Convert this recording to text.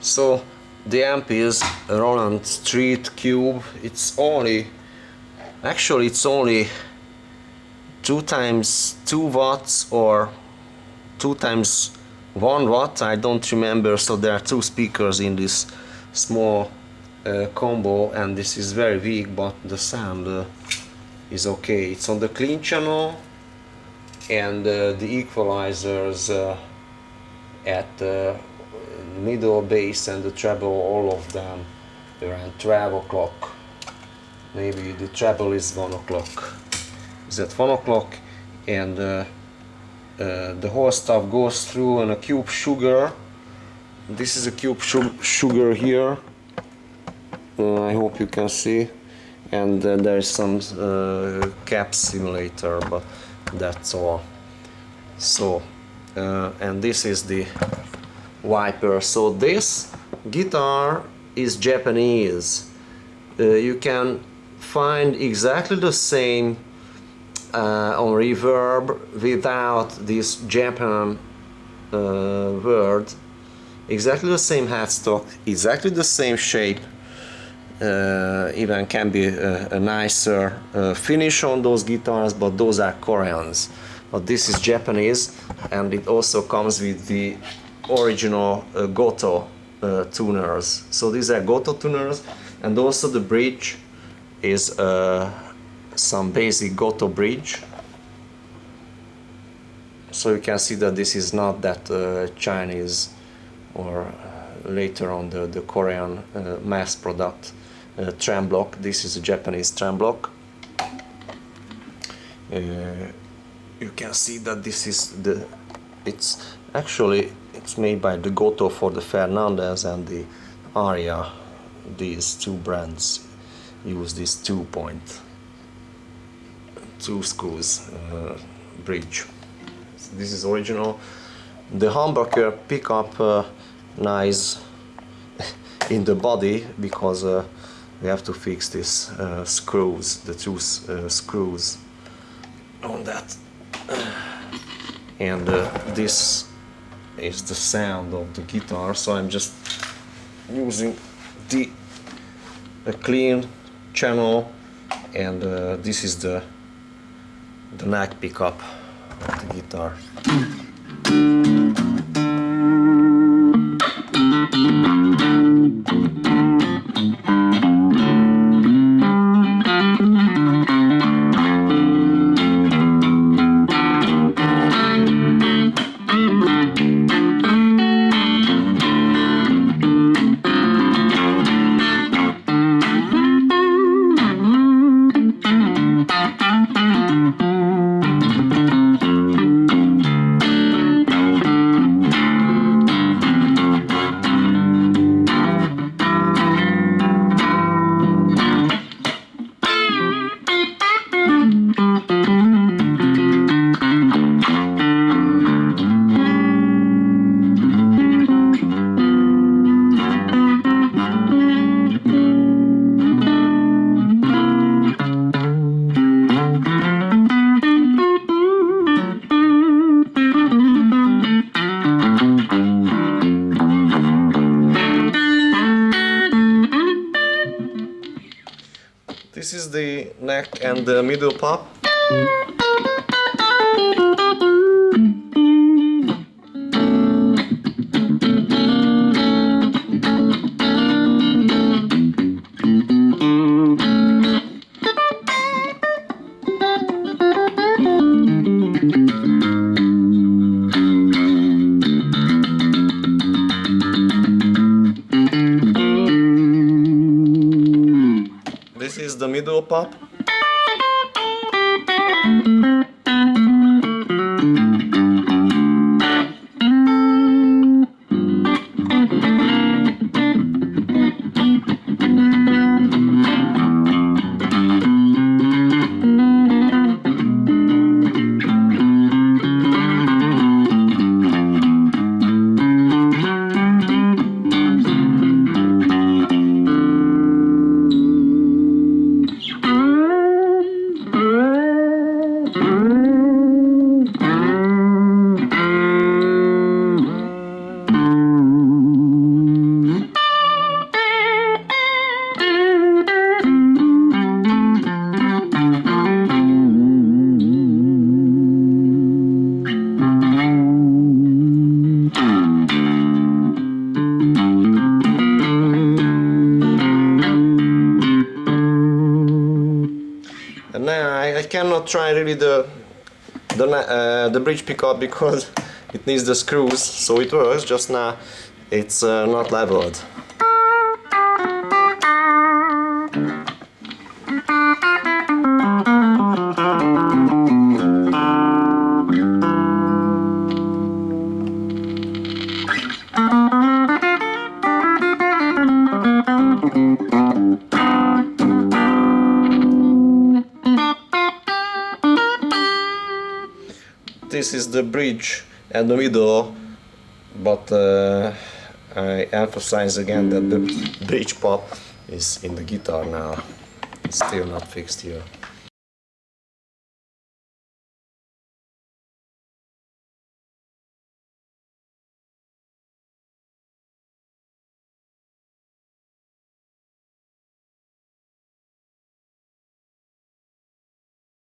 so the amp is Roland Street Cube. It's only actually it's only two times two watts or two times one watt. I don't remember. So there are two speakers in this small uh, combo and this is very weak but the sound uh, is okay. It's on the clean channel and uh, the equalizers uh, at the middle bass and the treble all of them around 12 o'clock. Maybe the treble is 1 o'clock. Is at 1 o'clock and uh, uh, the whole stuff goes through on a cube sugar. This is a cube sugar here. Uh, I hope you can see. And uh, there is some uh, cab simulator but that's all. So uh, and this is the Viper so this guitar is Japanese. Uh, you can find exactly the same uh, on reverb without this Japan word. Exactly the same headstock exactly the same shape uh, even can be a, a nicer uh, finish on those guitars but those are Koreans. But this is Japanese and it also comes with the original uh, Gotoh uh, tuners so these are Gotoh tuners and also the bridge is uh, some basic Gotoh bridge so you can see that this is not that uh, Chinese or later on the, the Korean mass product uh, trem block. This is a Japanese trem block. Uh, you can see that this is the it's actually it's made by the Gotoh for the Fernandes and the Aria. These two brands use this two point two screws uh, bridge. So this is original. The humbucker pickup uh, nice in the body because uh, we have to fix these uh, screws, the two uh, screws on that. And uh, this is the sound of the guitar, so I'm just using the a clean channel and uh, this is the the neck pickup of the guitar. This is the neck and the middle pop. The middle pop. Cannot try really the the uh, the bridge pickup because it needs the screws so it works just now it's uh, not leveled this is the bridge and the middle but uh, I emphasize again that the bridge part is in the guitar now. It's still not fixed here